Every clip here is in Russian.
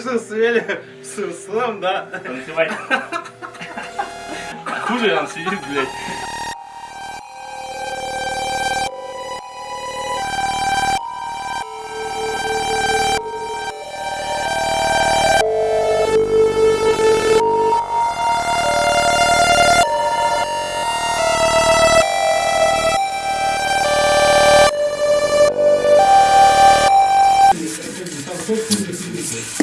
что, свели с слэм, да? Танцевать. Хуже он сидит, блядь.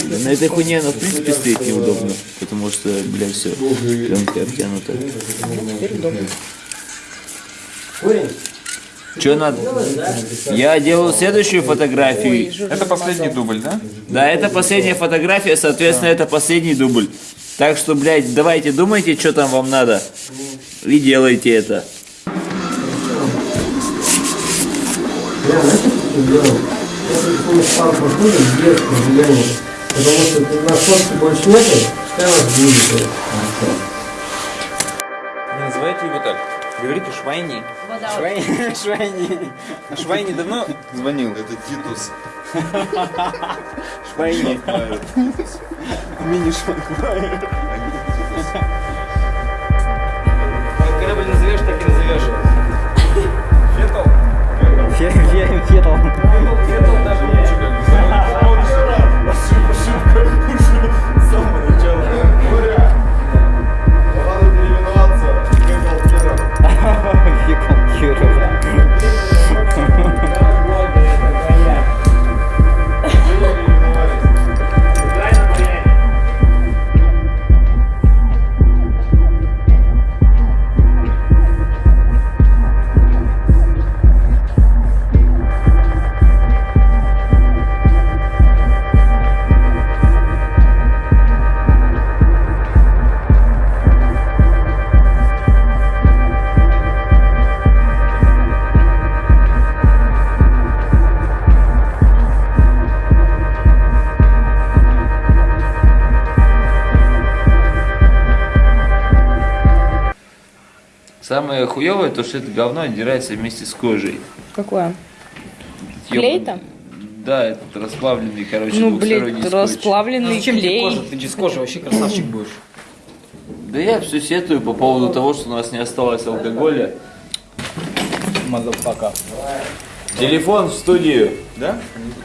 На этой хуйне она в принципе стоит неудобно, потому что, блядь, все, пленка обтянута. Че надо? Я делаю следующую фотографию. Это последний дубль, да? Да, это последняя фотография, соответственно, это последний дубль. Так что, блядь, давайте думайте, что там вам надо. И делайте это. Потому что на фотке больше нету, пускай вас будет. Не называйте его так. Говорите Швайни. Швайни. Швайни. А Швайни давно звонил? Это Титус. Швайни. Мини Швайни. Как корабль назовешь, так и назовешь. Фетл. Фетл. Фетл Самое хуевое, то что это говно отдирается вместе с кожей. Какое? Клей там? Да, этот расплавленный, короче, Ну, двухсторонний блядь, скотч. расплавленный Зачем тебе клей. кожа? Ты без кожи вообще красавчик будешь. Да я все сетую по поводу того, что у нас не осталось алкоголя. Motherfucker. Телефон в студию. Да?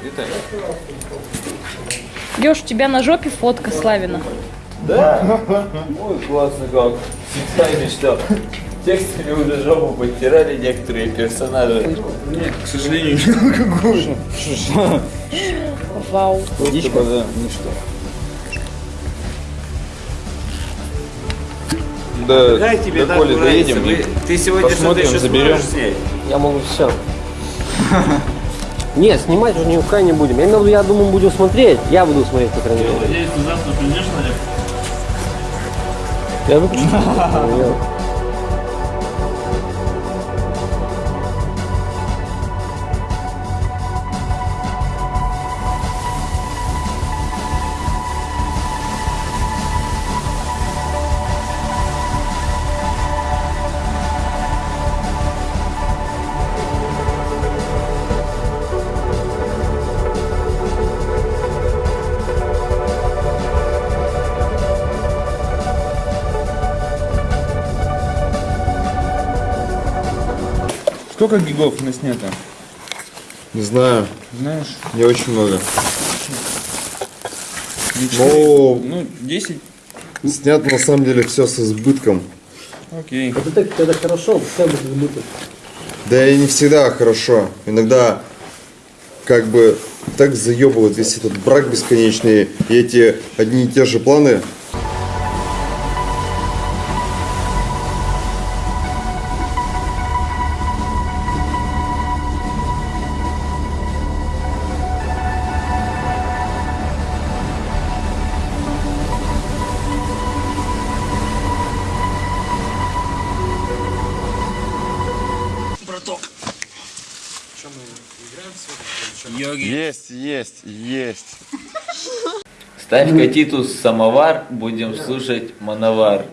Это... Ёж, у тебя на жопе фотка Славина. Ой, классно как. Всегда мечтал. Текстами уже жопу подтирали некоторые персонажи. К сожалению, не алкоголь. Вау. Водичка, да, ничто. Да, Дай тебе до Коли доедем. Вы- Ты сегодня что-то посмотрим, еще заберем. Я могу все. Нет, снимать уже никуда не будем. Я, я думаю, будем смотреть. Я буду смотреть, по крайней мере. Надеюсь, ты завтра придешь? Я выключу. Сколько гигов наснято? Не знаю, Знаешь? не очень много. Ну, Ну, Ну, 10. снят на самом деле все с избытком. Окей. Вот это когда хорошо, пускай будет забыто. Да и не всегда хорошо. Иногда как бы так заебывает весь этот брак бесконечный и эти одни и те же планы. Есть, есть, есть. Ставь-ка Титус самовар, будем слушать мановар.